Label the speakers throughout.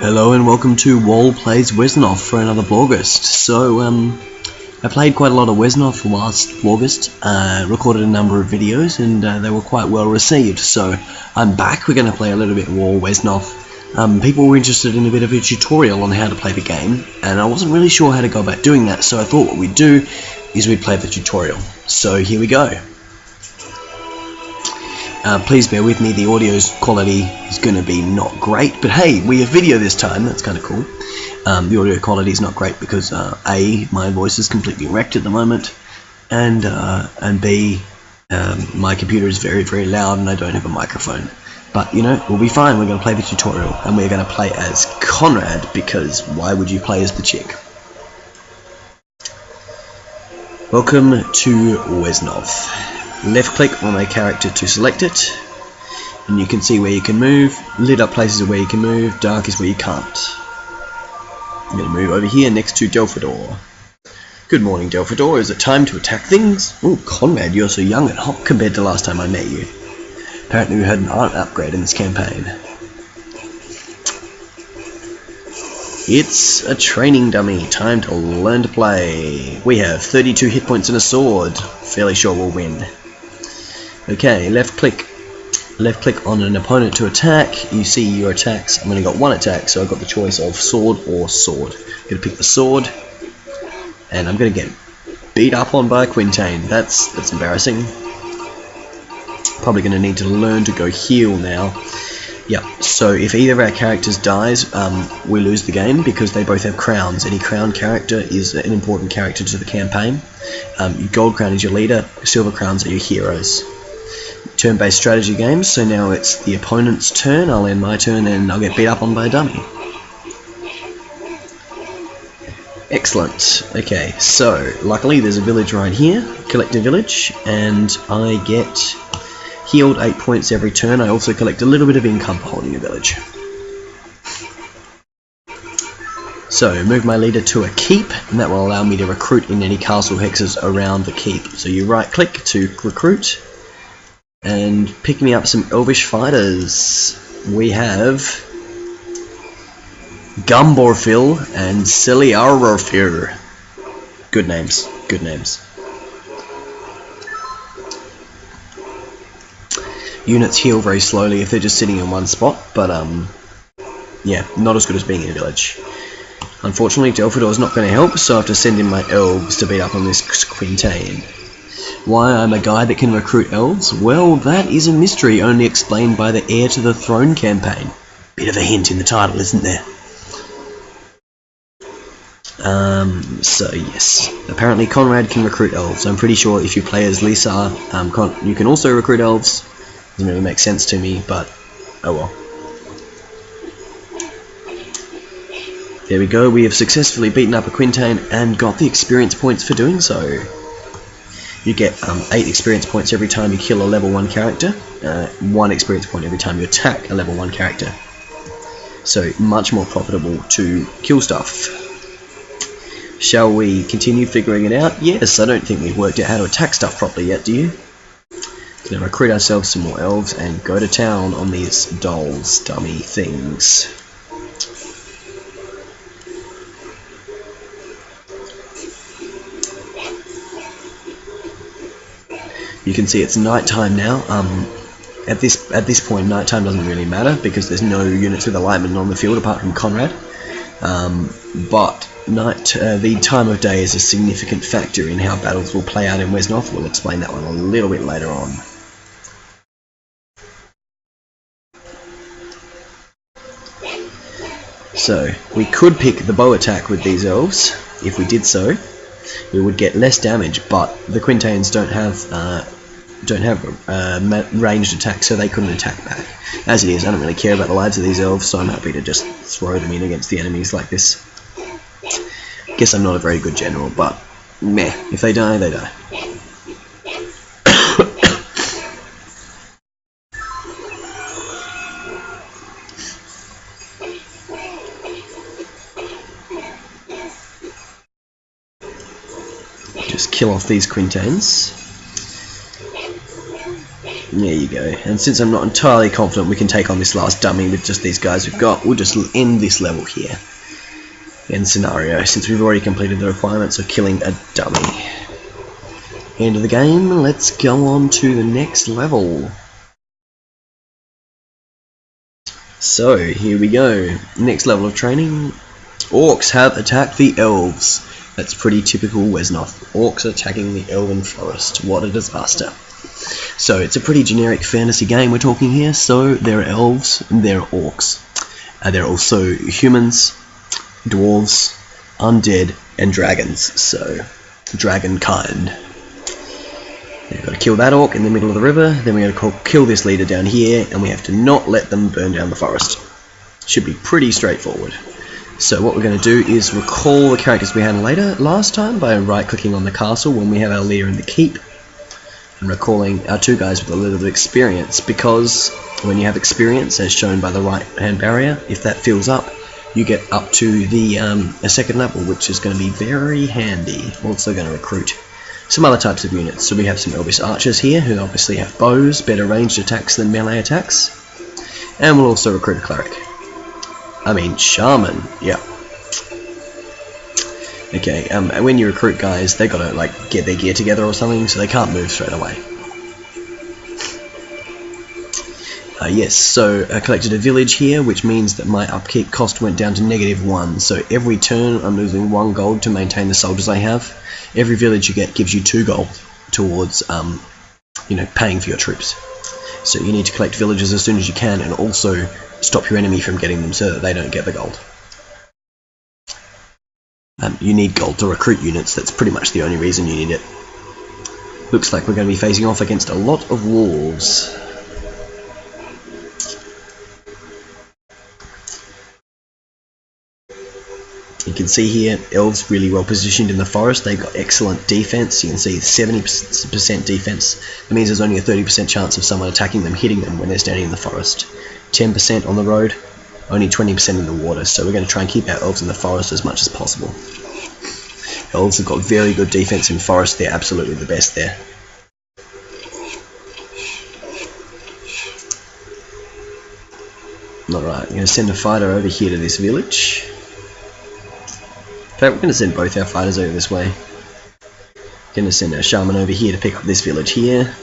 Speaker 1: Hello and welcome to Wall Plays Wesnoth for another Vlogust. So, um, I played quite a lot of Wesnoth last Vlogust, uh, recorded a number of videos, and uh, they were quite well received. So, I'm back, we're going to play a little bit of Wall Wesnoth. Um, people were interested in a bit of a tutorial on how to play the game, and I wasn't really sure how to go about doing that, so I thought what we'd do is we'd play the tutorial. So, here we go. Uh, please bear with me, the audio's quality is going to be not great, but hey, we have video this time, that's kind of cool. Um, the audio quality is not great because uh, A, my voice is completely wrecked at the moment, and, uh, and B, um, my computer is very, very loud and I don't have a microphone. But, you know, we'll be fine, we're going to play the tutorial, and we're going to play as Konrad, because why would you play as the chick? Welcome to Wesnoth left click on a character to select it and you can see where you can move lit up places are where you can move dark is where you can't I'm going to move over here next to Delfador good morning Delfador is it time to attack things? oh Konrad you're so young and hot compared to last time I met you apparently we had an art upgrade in this campaign It's a training dummy. Time to learn to play. We have 32 hit points and a sword. Fairly sure we'll win. Okay, left click. Left click on an opponent to attack. You see your attacks. I've only got one attack, so I've got the choice of sword or sword. I'm to pick the sword, and I'm going to get beat up on by Quintain. That's that's embarrassing. Probably going to need to learn to go heal now. Yep, so if either of our characters dies, um, we lose the game because they both have crowns. Any crown character is an important character to the campaign. Um, gold crown is your leader, silver crowns are your heroes turn-based strategy games, so now it's the opponent's turn, I'll end my turn and I'll get beat up on by a dummy. Excellent. Okay, so luckily there's a village right here, collect a village, and I get healed 8 points every turn. I also collect a little bit of income for holding a village. So, move my leader to a keep, and that will allow me to recruit in any castle hexes around the keep. So you right click to recruit, and pick me up some elvish fighters. We have Gumborfil and Celiarorfir. Good names, good names. Units heal very slowly if they're just sitting in one spot, but um, yeah, not as good as being in a village. Unfortunately, Delfador is not going to help, so I have to send in my elves to beat up on this Quintain. Why I'm a guy that can recruit elves? Well, that is a mystery only explained by the Heir to the Throne campaign. Bit of a hint in the title, isn't there? Um, so yes, apparently Konrad can recruit elves. I'm pretty sure if you play as Lisa, um, you can also recruit elves. Doesn't really make sense to me, but oh well. There we go, we have successfully beaten up a Quintain and got the experience points for doing so. You get um, 8 experience points every time you kill a level 1 character, uh, 1 experience point every time you attack a level 1 character. So much more profitable to kill stuff. Shall we continue figuring it out? Yes, I don't think we've worked out how to attack stuff properly yet, do you? Gonna recruit ourselves some more elves and go to town on these dolls, dummy things. You can see it's nighttime now. Um, at this at this point, nighttime doesn't really matter because there's no units with alignment on the field apart from Konrad. Um, but night, uh, the time of day is a significant factor in how battles will play out in Wesnoth. We'll explain that one a little bit later on. So, we could pick the bow attack with these elves, if we did so. We would get less damage, but the Quintains don't have uh, don't have uh, ranged attack, so they couldn't attack back. As it is, I don't really care about the lives of these elves, so I'm happy to just throw them in against the enemies like this. Guess I'm not a very good general, but meh, if they die, they die. just kill off these quintains There you go. And since I'm not entirely confident we can take on this last dummy with just these guys we've got, we'll just end this level here. End scenario, since we've already completed the requirements of killing a dummy. End of the game, let's go on to the next level. So, here we go. Next level of training. Orcs have attacked the elves. That's pretty typical Wesnoth. Orcs attacking the elven forest. What a disaster. So it's a pretty generic fantasy game we're talking here. So there are elves, there are orcs. Uh, there are also humans, dwarves, undead, and dragons. So dragon kind. We've got to kill that orc in the middle of the river, then we've got to kill this leader down here, and we have to not let them burn down the forest. Should be pretty straightforward. So what we're going to do is recall the characters we had later last time by right-clicking on the castle when we have our leader in the keep, recalling our two guys with a little bit of experience, because when you have experience, as shown by the right-hand barrier, if that fills up, you get up to the um, a second level, which is going to be very handy. Also going to recruit some other types of units. So we have some Elvish archers here, who obviously have bows, better ranged attacks than melee attacks. And we'll also recruit a cleric. I mean, shaman, yeah. Okay, um, when you recruit guys, they gotta like get their gear together or something, so they can't move straight away. Uh, yes, so I collected a village here, which means that my upkeep cost went down to negative one. So every turn I'm losing one gold to maintain the soldiers I have. Every village you get gives you two gold towards, um, you know, paying for your troops. So you need to collect villages as soon as you can, and also stop your enemy from getting them so that they don't get the gold. Um, you need gold to recruit units. That's pretty much the only reason you need it. Looks like we're going to be facing off against a lot of wolves. You can see here, elves really well positioned in the forest. They've got excellent defense. You can see 70% defense. That means there's only a 30% chance of someone attacking them, hitting them when they're standing in the forest. 10% on the road, only 20% in the water. So we're going to try and keep our elves in the forest as much as possible. Elves have got very good defense in forest. They're absolutely the best there. Alright, I'm going to send a fighter over here to this village. In fact, we're going to send both our fighters over this way. Going to send our shaman over here to pick up this village here.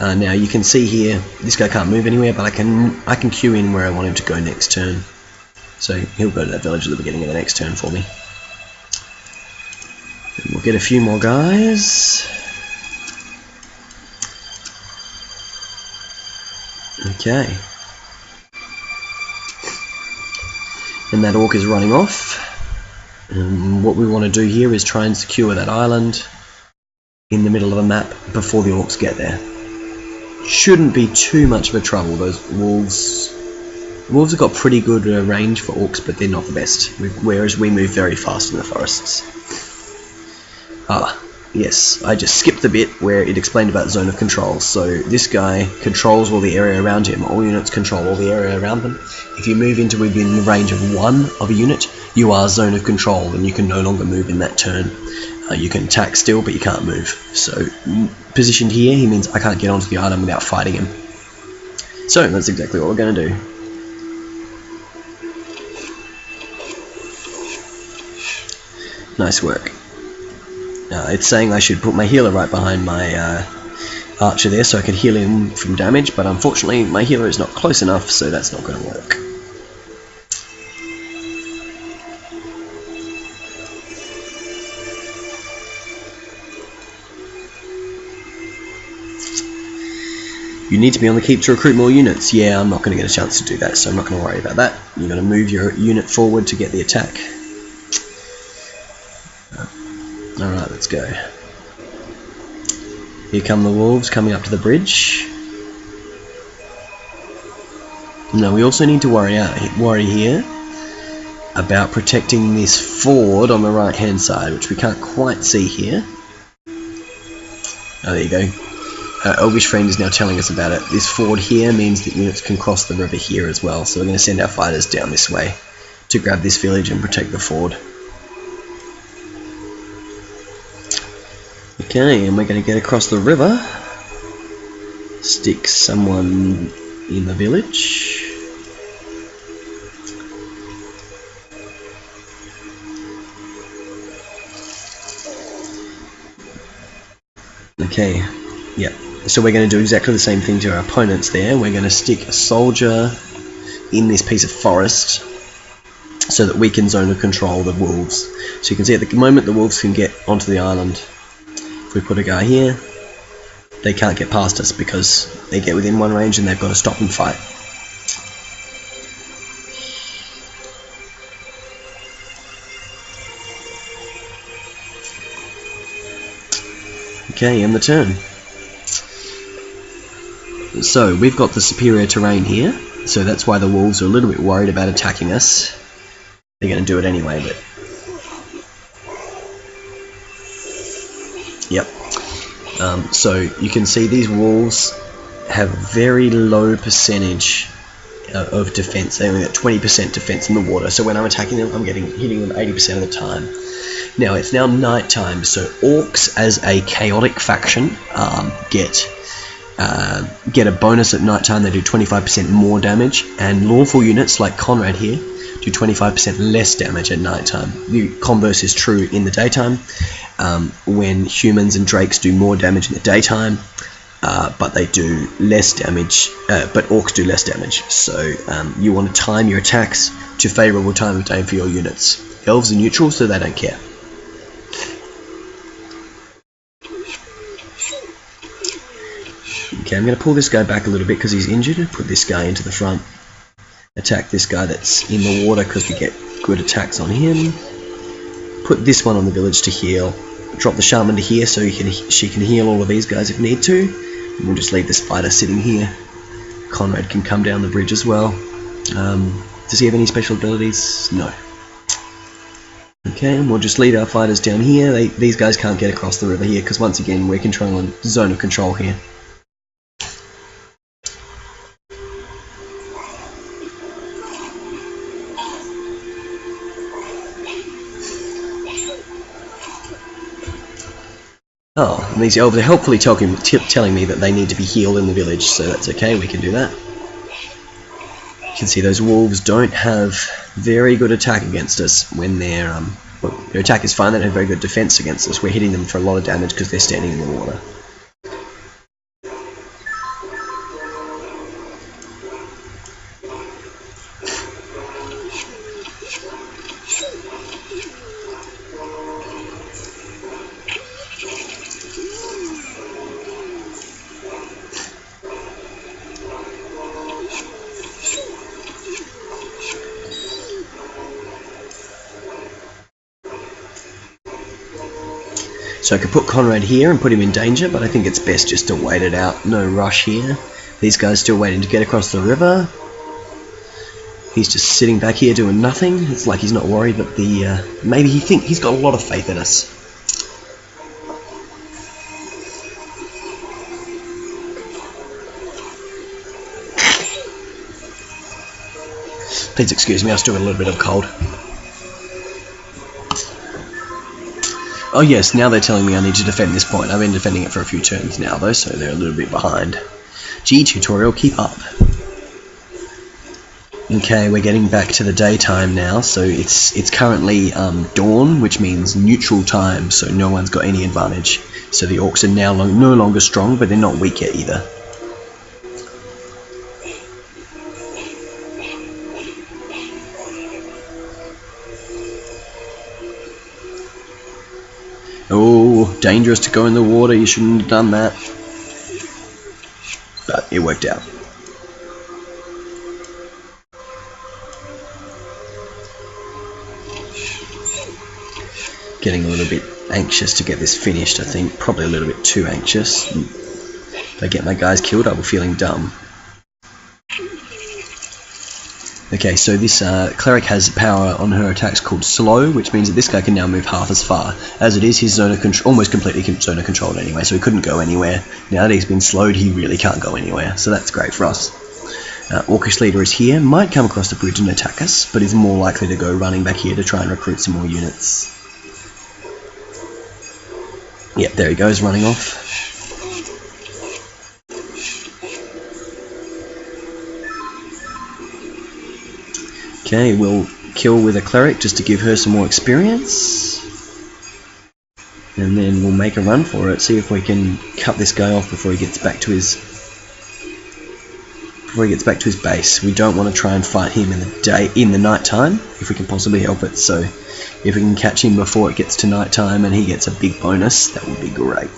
Speaker 1: Uh, now you can see here, this guy can't move anywhere, but I can I can queue in where I want him to go next turn. So he'll go to that village at the beginning of the next turn for me. And we'll get a few more guys. Okay. And that orc is running off. Um, what we want to do here is try and secure that island in the middle of the map before the orcs get there. Shouldn't be too much of a trouble. Those wolves, wolves have got pretty good uh, range for orcs, but they're not the best. Whereas we move very fast in the forests. Ah, Yes, I just skipped the bit where it explained about zone of control. So this guy controls all the area around him. All units control all the area around them. If you move into within the range of one of a unit, you are zone of control and you can no longer move in that turn. Uh, you can attack still, but you can't move. So positioned here, he means I can't get onto the item without fighting him. So that's exactly what we're going to do. Nice work. Uh, it's saying I should put my healer right behind my uh, archer there so I can heal him from damage, but unfortunately my healer is not close enough, so that's not going to work. Need to be on the keep to recruit more units. Yeah, I'm not going to get a chance to do that, so I'm not going to worry about that. You're going to move your unit forward to get the attack. Uh, Alright, let's go. Here come the wolves coming up to the bridge. Now we also need to worry out worry here about protecting this ford on the right hand side, which we can't quite see here. Oh, there you go. Uh, Elvish Friend is now telling us about it. This ford here means that units can cross the river here as well, so we're going to send our fighters down this way to grab this village and protect the ford. Okay, and we're going to get across the river. stick someone in the village. Okay, yeah. So we're going to do exactly the same thing to our opponents there. We're going to stick a soldier in this piece of forest so that we can zone of control the wolves. So you can see at the moment the wolves can get onto the island. If we put a guy here, they can't get past us because they get within one range and they've got to stop and fight. Okay, and the turn. So, we've got the superior terrain here, so that's why the wolves are a little bit worried about attacking us. They're going to do it anyway, but... Yep. Um, so, you can see these wolves have very low percentage uh, of defense. They only get 20% defense in the water, so when I'm attacking them, I'm getting hitting them 80% of the time. Now it's now night time, so orcs as a chaotic faction um, get uh, get a bonus at night time. They do 25% more damage, and lawful units like Konrad here do 25% less damage at night time. The converse is true in the daytime, um, when humans and drakes do more damage in the daytime, uh, but they do less damage, uh, but orcs do less damage. So um, you want to time your attacks to favourable time of day for your units. Elves are neutral, so they don't care. Okay, I'm going to pull this guy back a little bit because he's injured put this guy into the front. Attack this guy that's in the water because we get good attacks on him. Put this one on the village to heal. Drop the shaman to here so can, she can heal all of these guys if need to. And we'll just leave the spider sitting here. Konrad can come down the bridge as well. Um, does he have any special abilities? No. Okay, and we'll just leave our fighters down here. They, these guys can't get across the river here because once again we're controlling zone of control here. Oh, these elves are helpfully talking, telling me that they need to be healed in the village, so that's okay, we can do that. You can see those wolves don't have very good attack against us when they're, um, well, their attack is fine, they don't have very good defense against us. We're hitting them for a lot of damage because they're standing in the water. So I could put Konrad here and put him in danger, but I think it's best just to wait it out. No rush here. These guys still waiting to get across the river. He's just sitting back here doing nothing. It's like he's not worried, but the uh, maybe he think he's got a lot of faith in us. Please excuse me, I still got a little bit of cold. Oh yes, now they're telling me I need to defend this point. I've been defending it for a few turns now though, so they're a little bit behind. G tutorial, keep up. Okay, we're getting back to the daytime now, so it's it's currently um, dawn, which means neutral time, so no one's got any advantage. So the orcs are now no longer strong, but they're not weak yet either. Dangerous to go in the water, you shouldn't have done that. But it worked out. Getting a little bit anxious to get this finished, I think. Probably a little bit too anxious. If I get my guys killed, I'll be feeling dumb. Okay, so this uh, cleric has power on her attacks called slow, which means that this guy can now move half as far. As it is, control almost completely zone of controlled anyway, so he couldn't go anywhere. Now that he's been slowed, he really can't go anywhere, so that's great for us. Uh, Orcish leader is here, might come across the bridge and attack us, but is more likely to go running back here to try and recruit some more units. Yep, there he goes, running off. Okay, we'll kill with a cleric just to give her some more experience. And then we'll make a run for it, see if we can cut this guy off before he gets back to his before he gets back to his base. We don't want to try and fight him in the day in the night time if we can possibly help it. So if we can catch him before it gets to night time and he gets a big bonus, that would be great.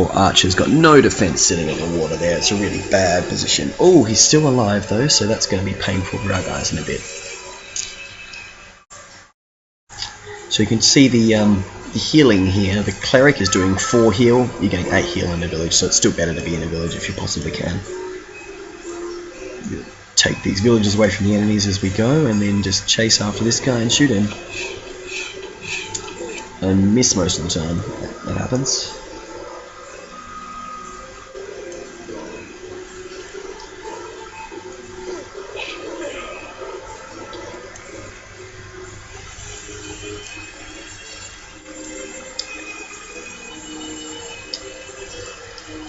Speaker 1: Poor Archer's got no defense sitting in the water there. It's a really bad position. Oh, he's still alive though, so that's going to be painful for our guys in a bit. So you can see the, um, the healing here. The cleric is doing 4 heal. You're getting 8 heal in the village, so it's still better to be in a village if you possibly can. Take these villages away from the enemies as we go, and then just chase after this guy and shoot him. And miss most of the time. That happens.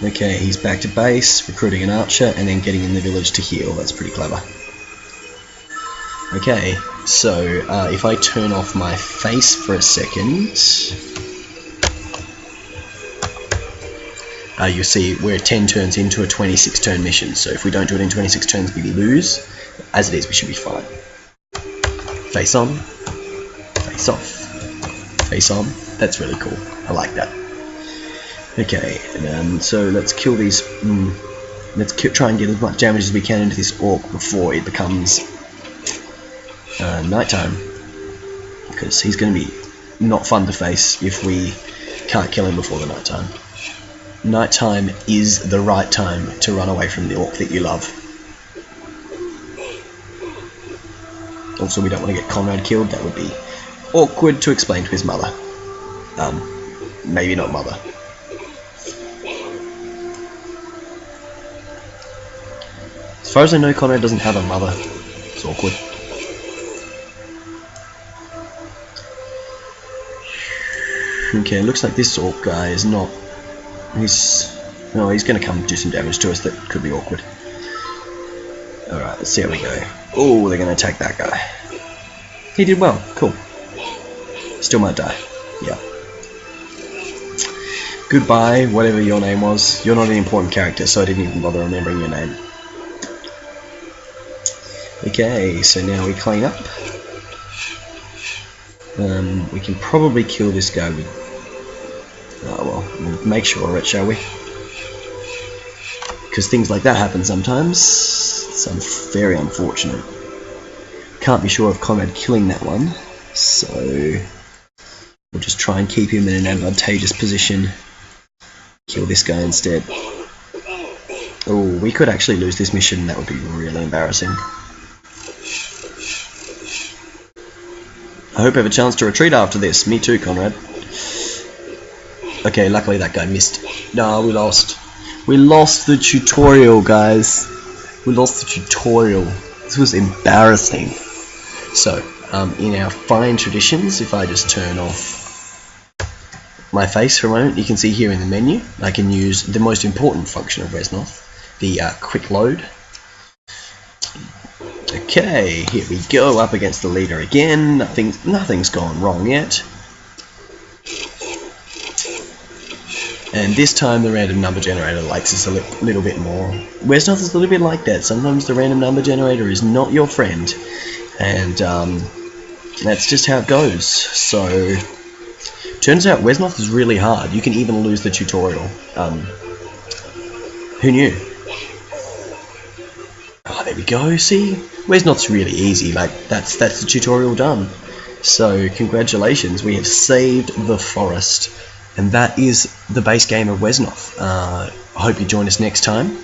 Speaker 1: Okay, he's back to base, recruiting an archer, and then getting in the village to heal. That's pretty clever. Okay, so uh, if I turn off my face for a second, uh, you see we're 10 turns into a 26 turn mission. So if we don't do it in 26 turns, we lose. As it is, we should be fine. Face on, face off, face on. That's really cool. I like that. Okay, um, so let's kill these. Mm, let's try and get as much damage as we can into this orc before it becomes uh, nighttime, because he's going to be not fun to face if we can't kill him before the nighttime. Nighttime is the right time to run away from the orc that you love. Also, we don't want to get Konrad killed. That would be awkward to explain to his mother. Um, maybe not mother. As far as I know, Konrad doesn't have a mother. It's awkward. Okay, looks like this orc guy is not... He's... No, he's going to come do some damage to us that could be awkward. Alright, let's see how we go. Oh, they're going to attack that guy. He did well. Cool. Still might die. Yeah. Goodbye, whatever your name was. You're not an important character, so I didn't even bother remembering your name. Okay, so now we clean up. Um, we can probably kill this guy with... Oh well, we'll make sure of it, shall we? Because things like that happen sometimes. It's very unfortunate. Can't be sure of Konrad killing that one, so we'll just try and keep him in an advantageous position. Kill this guy instead. Oh, we could actually lose this mission, that would be really embarrassing. I hope I have a chance to retreat after this. Me too, Konrad. Okay, luckily that guy missed. No, we lost. We lost the tutorial, guys. We lost the tutorial. This was embarrassing. So, um, in our fine traditions, if I just turn off my face for a moment, you can see here in the menu, I can use the most important function of Wesnoth, the uh, quick load. Okay, here we go, up against the leader again. Nothing, nothing's gone wrong yet. And this time the random number generator likes us a li little bit more. Wesnoth is a little bit like that. Sometimes the random number generator is not your friend. And um, that's just how it goes. So, turns out Wesnoth is really hard. You can even lose the tutorial. Um, who knew? There we go, see? Wesnoth's really easy, like, that's, that's the tutorial done. So, congratulations, we have saved the forest. And that is the base game of Wesnoth. Uh, I hope you join us next time.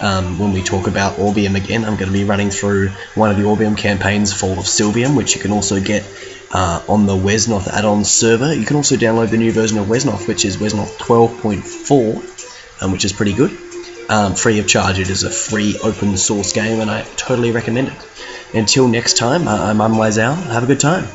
Speaker 1: Um, when we talk about Orbium again, I'm going to be running through one of the Orbium campaigns, Fall of Sylvium, which you can also get uh, on the Wesnoth add-on server. You can also download the new version of Wesnoth, which is Wesnoth 12.4, um, which is pretty good um, free of charge. It is a free open source game and I totally recommend it. Until next time, I'm Unwise Have a good time.